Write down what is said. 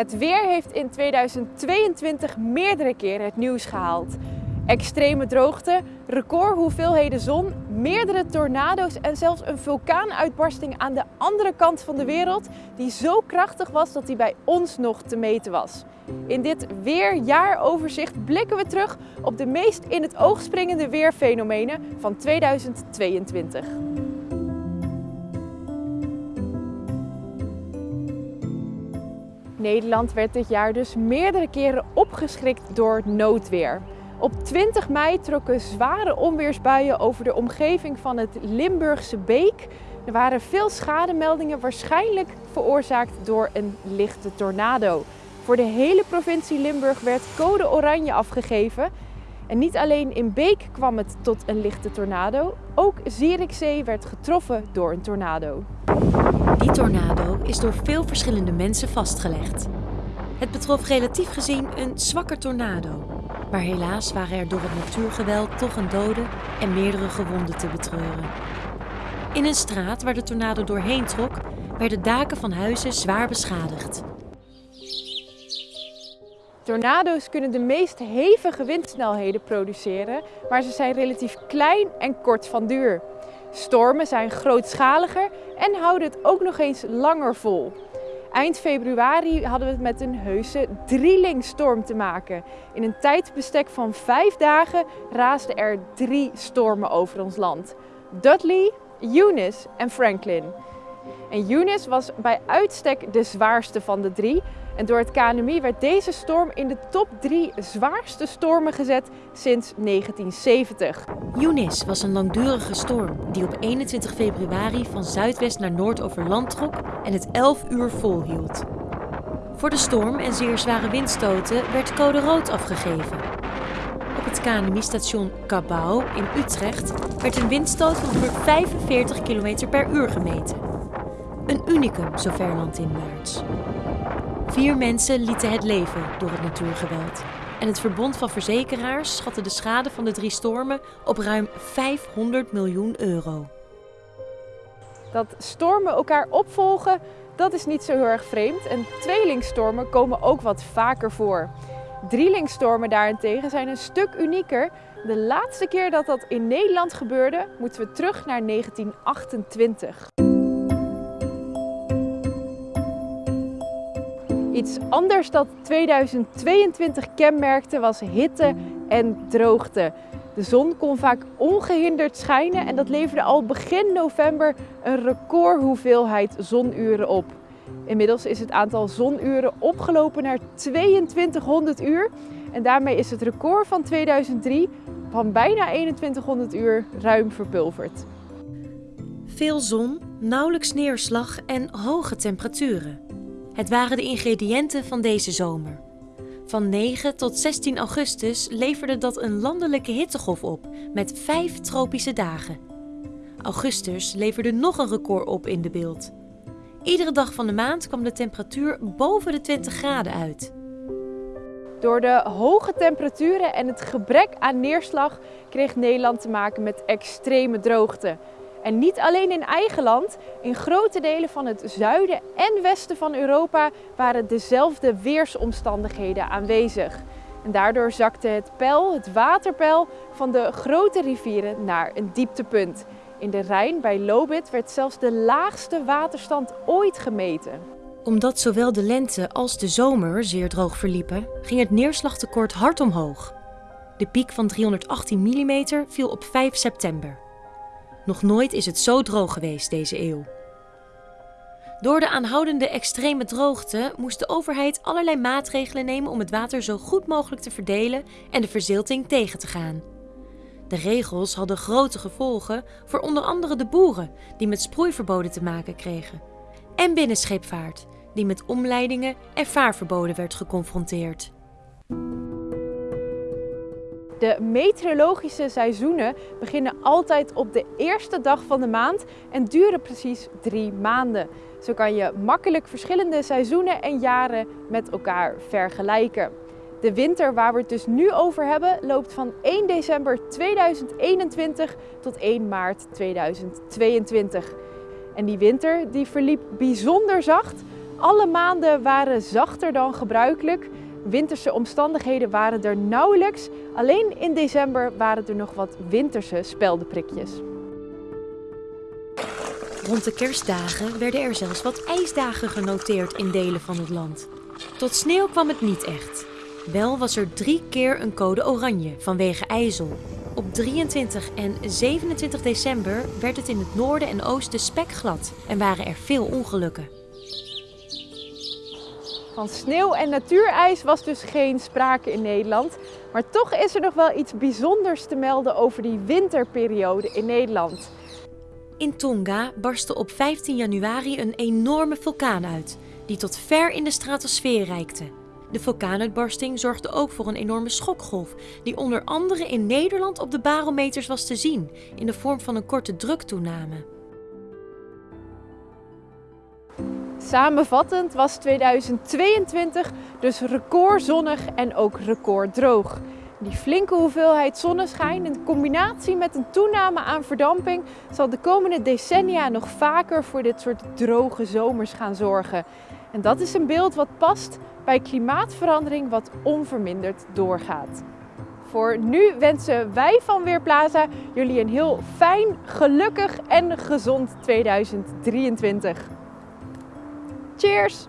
Het weer heeft in 2022 meerdere keren het nieuws gehaald. Extreme droogte, recordhoeveelheden zon, meerdere tornado's en zelfs een vulkaanuitbarsting aan de andere kant van de wereld die zo krachtig was dat die bij ons nog te meten was. In dit weerjaaroverzicht blikken we terug op de meest in het oog springende weerfenomenen van 2022. Nederland werd dit jaar dus meerdere keren opgeschrikt door noodweer. Op 20 mei trokken zware onweersbuien over de omgeving van het Limburgse Beek. Er waren veel schademeldingen, waarschijnlijk veroorzaakt door een lichte tornado. Voor de hele provincie Limburg werd code oranje afgegeven. En niet alleen in Beek kwam het tot een lichte tornado, ook Zierikzee werd getroffen door een tornado. Die tornado is door veel verschillende mensen vastgelegd. Het betrof relatief gezien een zwakke tornado. Maar helaas waren er door het natuurgeweld toch een dode en meerdere gewonden te betreuren. In een straat waar de tornado doorheen trok, werden daken van huizen zwaar beschadigd. Tornado's kunnen de meest hevige windsnelheden produceren, maar ze zijn relatief klein en kort van duur. Stormen zijn grootschaliger en houden het ook nog eens langer vol. Eind februari hadden we het met een heuse drielingstorm te maken. In een tijdbestek van vijf dagen raasden er drie stormen over ons land. Dudley, Eunice en Franklin. En Eunice was bij uitstek de zwaarste van de drie. En door het KNMI werd deze storm in de top 3 zwaarste stormen gezet sinds 1970. Eunice was een langdurige storm die op 21 februari van zuidwest naar noord over land trok en het 11 uur volhield. Voor de storm en zeer zware windstoten werd code rood afgegeven. Op het KNMI-station Cabau in Utrecht werd een windstoot van 145 km per uur gemeten. Een unicum zover landinwaarts. Vier mensen lieten het leven door het natuurgeweld. En het Verbond van Verzekeraars schatte de schade van de drie stormen op ruim 500 miljoen euro. Dat stormen elkaar opvolgen, dat is niet zo heel erg vreemd. En tweelingstormen komen ook wat vaker voor. Drielingstormen daarentegen zijn een stuk unieker. De laatste keer dat dat in Nederland gebeurde, moeten we terug naar 1928. Iets anders dat 2022 kenmerkte was hitte en droogte. De zon kon vaak ongehinderd schijnen en dat leverde al begin november een recordhoeveelheid zonuren op. Inmiddels is het aantal zonuren opgelopen naar 2200 uur en daarmee is het record van 2003 van bijna 2100 uur ruim verpulverd. Veel zon, nauwelijks neerslag en hoge temperaturen. Het waren de ingrediënten van deze zomer. Van 9 tot 16 augustus leverde dat een landelijke hittegolf op met vijf tropische dagen. Augustus leverde nog een record op in de beeld. Iedere dag van de maand kwam de temperatuur boven de 20 graden uit. Door de hoge temperaturen en het gebrek aan neerslag kreeg Nederland te maken met extreme droogte. En niet alleen in eigen land, in grote delen van het zuiden en westen van Europa waren dezelfde weersomstandigheden aanwezig. En daardoor zakte het peil, het waterpeil van de grote rivieren naar een dieptepunt. In de Rijn bij Lobit werd zelfs de laagste waterstand ooit gemeten. Omdat zowel de lente als de zomer zeer droog verliepen, ging het neerslagtekort hard omhoog. De piek van 318 mm viel op 5 september. Nog nooit is het zo droog geweest deze eeuw. Door de aanhoudende extreme droogte moest de overheid allerlei maatregelen nemen om het water zo goed mogelijk te verdelen en de verzilting tegen te gaan. De regels hadden grote gevolgen voor onder andere de boeren, die met sproeiverboden te maken kregen, en binnenscheepvaart, die met omleidingen en vaarverboden werd geconfronteerd. De meteorologische seizoenen beginnen altijd op de eerste dag van de maand en duren precies drie maanden. Zo kan je makkelijk verschillende seizoenen en jaren met elkaar vergelijken. De winter waar we het dus nu over hebben loopt van 1 december 2021 tot 1 maart 2022. En die winter die verliep bijzonder zacht Alle maanden waren zachter dan gebruikelijk. Winterse omstandigheden waren er nauwelijks. Alleen in december waren er nog wat winterse speldenprikjes. Rond de kerstdagen werden er zelfs wat ijsdagen genoteerd in delen van het land. Tot sneeuw kwam het niet echt. Wel was er drie keer een code oranje vanwege ijzel. Op 23 en 27 december werd het in het noorden en oosten spekglad en waren er veel ongelukken. Van sneeuw en natuurijs was dus geen sprake in Nederland. Maar toch is er nog wel iets bijzonders te melden over die winterperiode in Nederland. In Tonga barstte op 15 januari een enorme vulkaan uit, die tot ver in de stratosfeer reikte. De vulkaanuitbarsting zorgde ook voor een enorme schokgolf, die onder andere in Nederland op de barometers was te zien, in de vorm van een korte druktoename. Samenvattend was 2022 dus recordzonnig en ook recorddroog. Die flinke hoeveelheid zonneschijn in combinatie met een toename aan verdamping zal de komende decennia nog vaker voor dit soort droge zomers gaan zorgen. En dat is een beeld wat past bij klimaatverandering wat onverminderd doorgaat. Voor nu wensen wij van Weerplaza jullie een heel fijn, gelukkig en gezond 2023. Cheers!